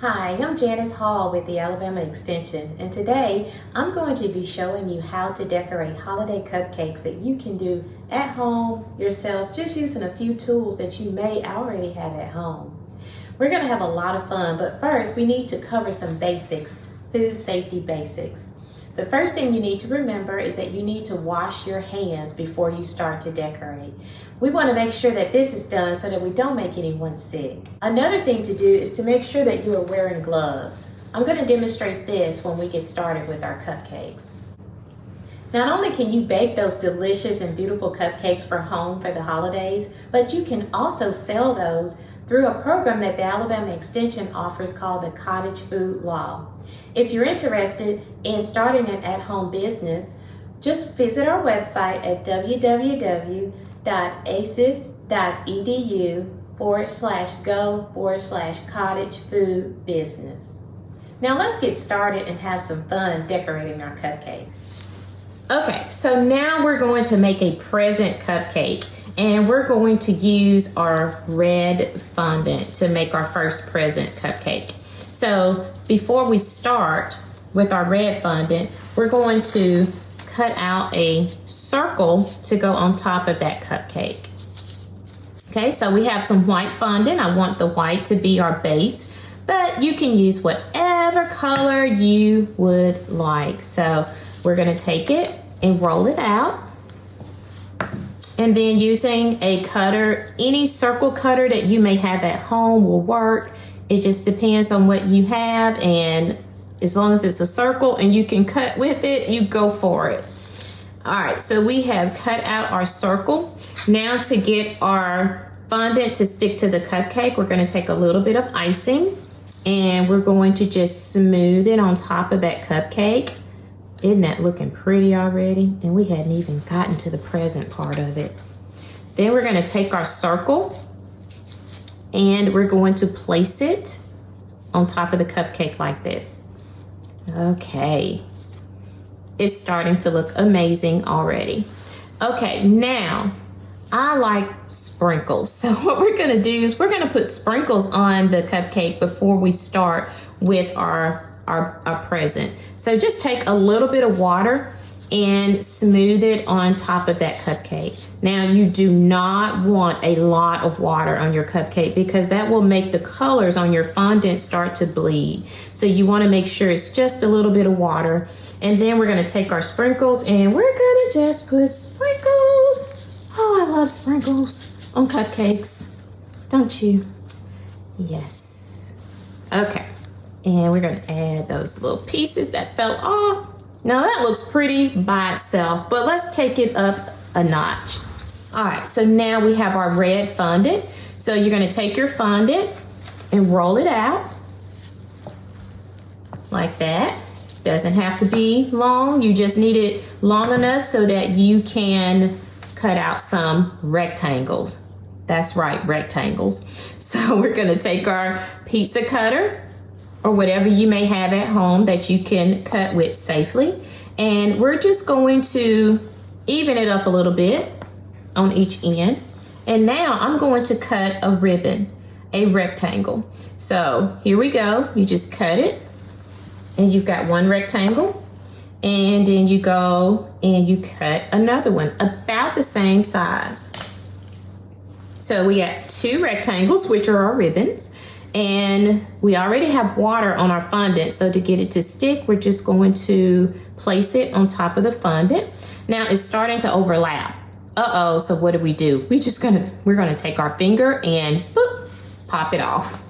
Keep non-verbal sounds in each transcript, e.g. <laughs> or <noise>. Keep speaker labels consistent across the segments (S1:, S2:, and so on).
S1: Hi, I'm Janice Hall with the Alabama Extension, and today I'm going to be showing you how to decorate holiday cupcakes that you can do at home yourself, just using a few tools that you may already have at home. We're going to have a lot of fun, but first we need to cover some basics, food safety basics. The first thing you need to remember is that you need to wash your hands before you start to decorate. We want to make sure that this is done so that we don't make anyone sick. Another thing to do is to make sure that you are wearing gloves. I'm going to demonstrate this when we get started with our cupcakes. Not only can you bake those delicious and beautiful cupcakes for home for the holidays, but you can also sell those through a program that the Alabama Extension offers called the Cottage Food Law. If you're interested in starting an at-home business, just visit our website at www.aces.edu forward slash go forward slash cottage food business. Now let's get started and have some fun decorating our cupcake. Okay, so now we're going to make a present cupcake and we're going to use our red fondant to make our first present cupcake. So before we start with our red fondant, we're going to cut out a circle to go on top of that cupcake. Okay, so we have some white fondant. I want the white to be our base, but you can use whatever color you would like. So we're gonna take it and roll it out. And then using a cutter, any circle cutter that you may have at home will work. It just depends on what you have and as long as it's a circle and you can cut with it, you go for it. All right, so we have cut out our circle. Now to get our fondant to stick to the cupcake, we're gonna take a little bit of icing and we're going to just smooth it on top of that cupcake. Isn't that looking pretty already? And we hadn't even gotten to the present part of it. Then we're gonna take our circle and we're going to place it on top of the cupcake like this. Okay, it's starting to look amazing already. Okay, now I like sprinkles. <laughs> So what we're gonna do is we're gonna put sprinkles on the cupcake before we start with our our, our present. So just take a little bit of water and smooth it on top of that cupcake. Now you do not want a lot of water on your cupcake because that will make the colors on your fondant start to bleed. So you wanna make sure it's just a little bit of water. And then we're gonna take our sprinkles and we're gonna just put sprinkles. Oh, I love sprinkles on cupcakes, don't you? Yes. Okay. And we're gonna add those little pieces that fell off. Now that looks pretty by itself, but let's take it up a notch. All right, so now we have our red fondant. So you're gonna take your fondant and roll it out like that. Doesn't have to be long, you just need it long enough so that you can cut out some rectangles. That's right, rectangles. <laughs> So we're gonna take our pizza cutter or whatever you may have at home that you can cut with safely. And we're just going to even it up a little bit on each end. And now I'm going to cut a ribbon, a rectangle. So here we go. You just cut it and you've got one rectangle and then you go and you cut another one about the same size. So we got two rectangles, which are our ribbons and we already have water on our fondant. So to get it to stick we're just going to place it on top of the fondant. Now it's starting to overlap. Uh-oh so what do we do? We just gonna we're gonna take our finger and boop, pop it off.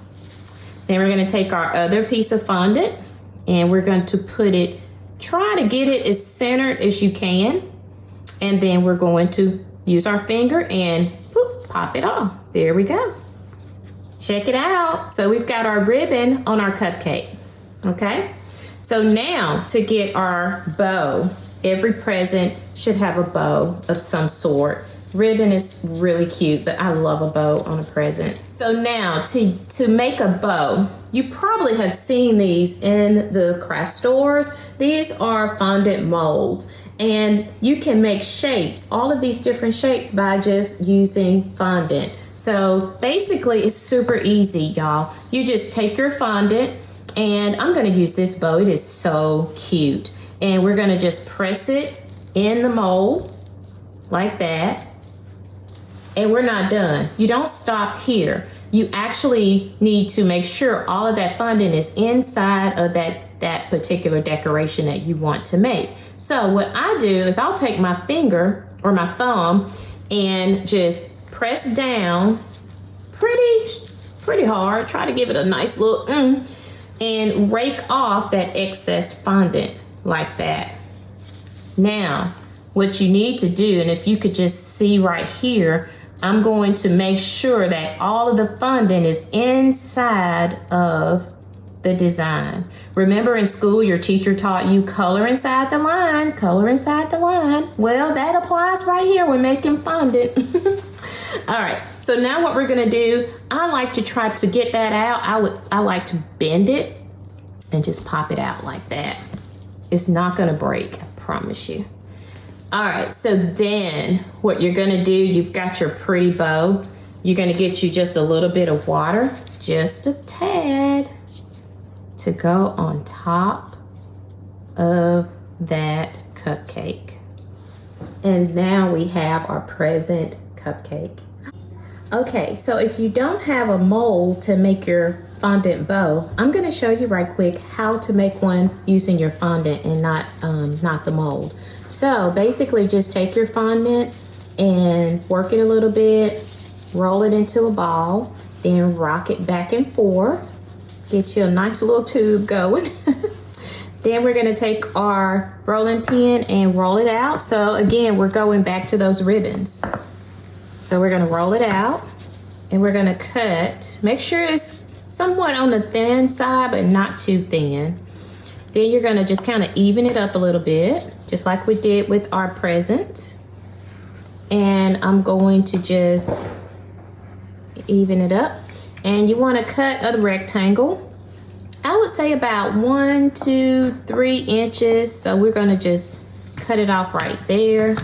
S1: Then we're gonna take our other piece of fondant and we're going to put it try to get it as centered as you can. And then we're going to use our finger and boop, pop it off. There we go Check it out. So we've got our ribbon on our cupcake, okay? So now to get our bow, every present should have a bow of some sort. Ribbon is really cute, but I love a bow on a present. So now to, to make a bow, you probably have seen these in the craft stores. These are fondant molds and you can make shapes, all of these different shapes by just using fondant. So basically, it's super easy, y'all. You just take your fondant, and I'm gonna use this bow. It is so cute. And we're gonna just press it in the mold like that. And we're not done. You don't stop here. You actually need to make sure all of that fondant is inside of that, that particular decoration that you want to make. So what I do is I'll take my finger or my thumb and just press down pretty, pretty hard. Try to give it a nice little mm, and rake off that excess fondant like that. Now, what you need to do, and if you could just see right here, I'm going to make sure that all of the fondant is inside of the design. Remember in school, your teacher taught you color inside the line, color inside the line. Well, that applies right here when making fondant. <laughs> All right, so now what we're gonna do, I like to try to get that out. I would, I like to bend it and just pop it out like that. It's not gonna break, I promise you. All right, so then what you're gonna do, you've got your pretty bow. You're gonna get you just a little bit of water, just a tad, to go on top of that cupcake. And now we have our present cupcake. Okay, so if you don't have a mold to make your fondant bow, I'm gonna show you right quick how to make one using your fondant and not, um, not the mold. So basically just take your fondant and work it a little bit, roll it into a ball, then rock it back and forth. Get you a nice little tube going. <laughs> then we're gonna take our rolling pin and roll it out. So again, we're going back to those ribbons. So we're gonna roll it out and we're gonna cut. Make sure it's somewhat on the thin side, but not too thin. Then you're gonna just kind of even it up a little bit, just like we did with our present. And I'm going to just even it up. And you wanna cut a rectangle. I would say about one, two, three inches. So we're gonna just cut it off right there.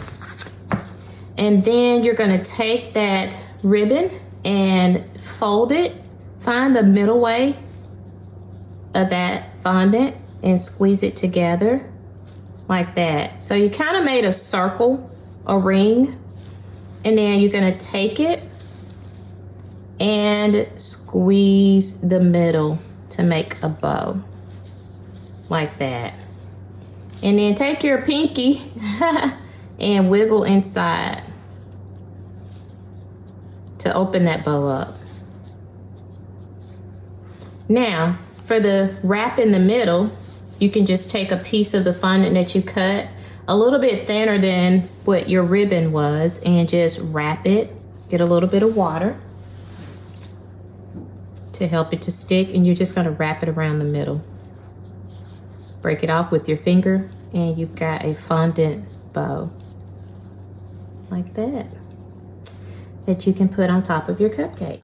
S1: And then you're gonna take that ribbon and fold it. Find the middle way of that fondant and squeeze it together like that. So you kind of made a circle, a ring, and then you're gonna take it and squeeze the middle to make a bow like that. And then take your pinky <laughs> and wiggle inside to open that bow up. Now, for the wrap in the middle, you can just take a piece of the fondant that you cut a little bit thinner than what your ribbon was and just wrap it. Get a little bit of water to help it to stick and you're just gonna wrap it around the middle. Break it off with your finger and you've got a fondant bow like that that you can put on top of your cupcake.